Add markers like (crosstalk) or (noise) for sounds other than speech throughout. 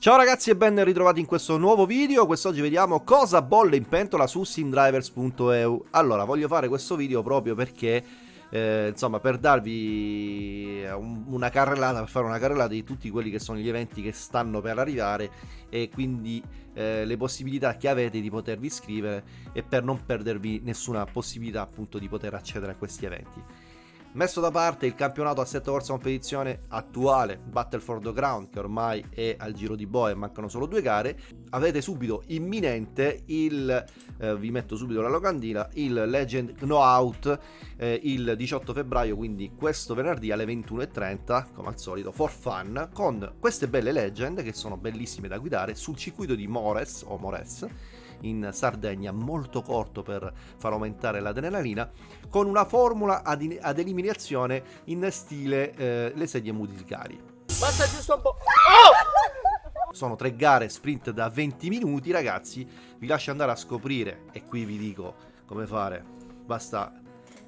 Ciao ragazzi e ben ritrovati in questo nuovo video, quest'oggi vediamo cosa bolle in pentola su simdrivers.eu Allora, voglio fare questo video proprio perché, eh, insomma, per darvi un, una carrellata, per fare una carrellata di tutti quelli che sono gli eventi che stanno per arrivare E quindi eh, le possibilità che avete di potervi iscrivere e per non perdervi nessuna possibilità appunto di poter accedere a questi eventi Messo da parte il campionato a 7 corsa competizione attuale, Battle for the Ground, che ormai è al giro di boa e mancano solo due gare, avete subito imminente il, eh, vi metto subito la locandina, il Legend No Out eh, il 18 febbraio, quindi questo venerdì alle 21.30, come al solito, for fun, con queste belle Legend che sono bellissime da guidare sul circuito di Mores o Mores in Sardegna molto corto per far aumentare l'adrenalina con una formula ad, ad eliminazione in stile eh, le sedie musicali basta giusto un po' oh! sono tre gare sprint da 20 minuti ragazzi. Vi lascio andare a scoprire e qui vi dico come fare. Basta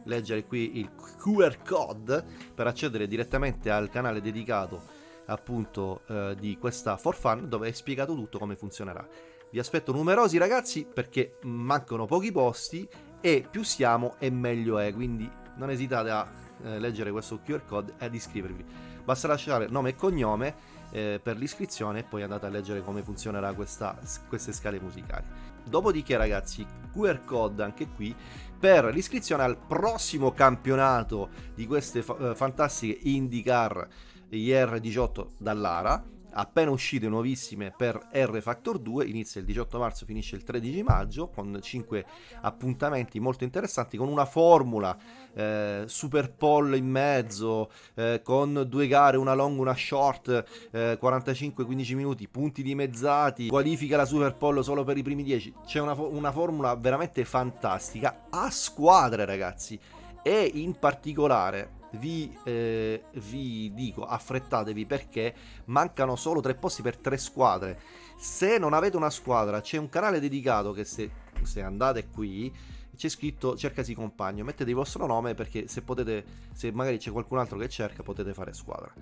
leggere qui il QR code per accedere direttamente al canale dedicato appunto eh, di questa for fun dove è spiegato tutto come funzionerà vi aspetto numerosi ragazzi perché mancano pochi posti e più siamo e meglio è, quindi non esitate a eh, leggere questo QR code e ad iscrivervi. Basta lasciare nome e cognome eh, per l'iscrizione e poi andate a leggere come funzionerà questa, queste scale musicali. Dopodiché ragazzi, QR code anche qui per l'iscrizione al prossimo campionato di queste fa eh, fantastiche IndyCar IR18 dall'Ara appena uscite nuovissime per R Factor 2, inizia il 18 marzo, finisce il 13 maggio, con 5 appuntamenti molto interessanti, con una formula eh, super poll in mezzo, eh, con due gare, una long, una short, eh, 45-15 minuti, punti dimezzati, qualifica la super poll solo per i primi 10, c'è una, una formula veramente fantastica, a squadre ragazzi, e in particolare vi, eh, vi dico affrettatevi perché mancano solo tre posti per tre squadre. Se non avete una squadra, c'è un canale dedicato che se, se andate qui c'è scritto cercasi compagno, mettete il vostro nome perché se potete, se magari c'è qualcun altro che cerca, potete fare squadra.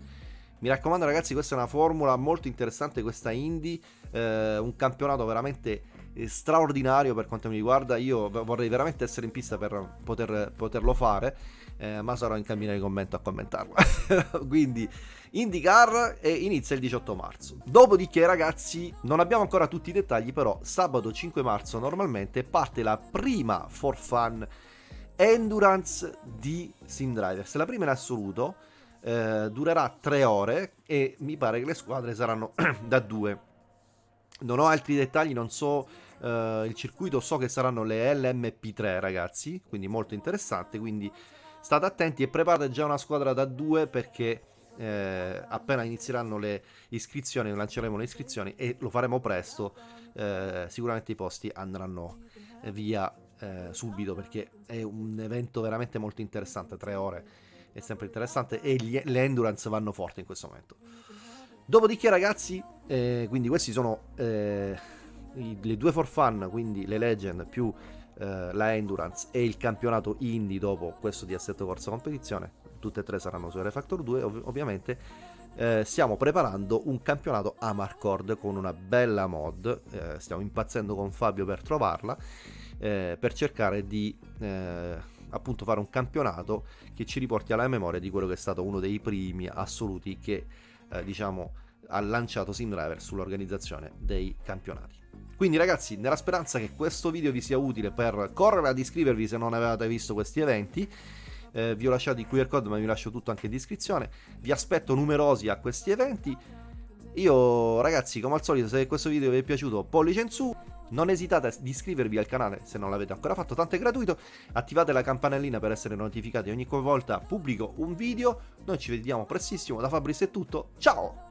Mi raccomando ragazzi, questa è una formula molto interessante, questa Indie, eh, un campionato veramente straordinario per quanto mi riguarda, io vorrei veramente essere in pista per poter, poterlo fare eh, ma sarò in cabina di commento a commentarlo. (laughs) Quindi IndyCar e inizia il 18 marzo. Dopodiché ragazzi non abbiamo ancora tutti i dettagli però sabato 5 marzo normalmente parte la prima for fun endurance di SimDrivers, la prima in assoluto. Eh, durerà 3 ore e mi pare che le squadre saranno (clears throat) da 2 non ho altri dettagli, non so uh, il circuito, so che saranno le LMP3 ragazzi, quindi molto interessante, quindi state attenti e preparate già una squadra da due perché eh, appena inizieranno le iscrizioni, lanceremo le iscrizioni e lo faremo presto, eh, sicuramente i posti andranno via eh, subito perché è un evento veramente molto interessante, tre ore è sempre interessante e gli, le endurance vanno forte in questo momento. Dopodiché ragazzi, eh, quindi questi sono eh, i, le due for fun, quindi le legend più eh, la Endurance e il campionato Indy dopo questo di assetto corsa competizione, tutte e tre saranno su R Factor 2 ov ovviamente, eh, stiamo preparando un campionato Amarcord con una bella mod, eh, stiamo impazzendo con Fabio per trovarla, eh, per cercare di eh, appunto fare un campionato che ci riporti alla memoria di quello che è stato uno dei primi assoluti che eh, diciamo ha lanciato SimDriver sull'organizzazione dei campionati. Quindi ragazzi, nella speranza che questo video vi sia utile per correre ad iscrivervi se non avevate visto questi eventi, eh, vi ho lasciato il QR code ma vi lascio tutto anche in descrizione, vi aspetto numerosi a questi eventi. Io ragazzi, come al solito, se questo video vi è piaciuto, pollice in su, non esitate ad iscrivervi al canale se non l'avete ancora fatto, tanto è gratuito, attivate la campanellina per essere notificati ogni volta pubblico un video, noi ci vediamo prestissimo, da Fabris è tutto, ciao!